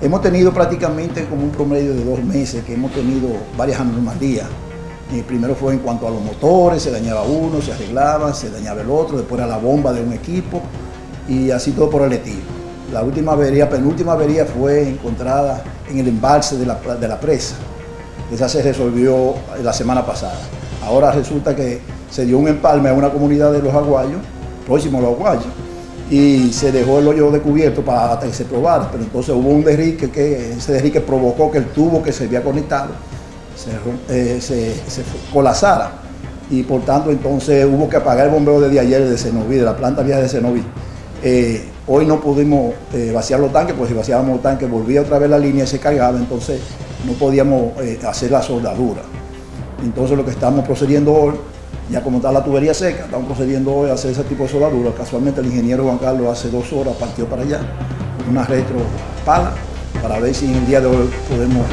hemos tenido prácticamente como un promedio de dos meses que hemos tenido varias anomalías. Eh, primero fue en cuanto a los motores, se dañaba uno, se arreglaba, se dañaba el otro, después era la bomba de un equipo y así todo por el estilo. La última avería, penúltima avería fue encontrada en el embalse de la, de la presa. Esa se resolvió la semana pasada. Ahora resulta que se dio un empalme a una comunidad de los aguayos, próximo a los aguayos, y se dejó el hoyo descubierto para que se probara, pero entonces hubo un derrique que ese derrique provocó que el tubo que se había conectado se, eh, colapsara y por tanto entonces hubo que apagar el bombeo desde ayer de Cenoví, de la planta vieja de Cenoví. Eh, hoy no pudimos eh, vaciar los tanques, pues si vaciábamos los tanques volvía otra vez la línea y se cargaba, entonces no podíamos hacer la soldadura. Entonces lo que estamos procediendo hoy ya como está la tubería seca, estamos procediendo hoy a hacer ese tipo de soldadura. Casualmente el ingeniero Juan Carlos hace dos horas partió para allá, una retro pala, para ver si en el día de hoy podemos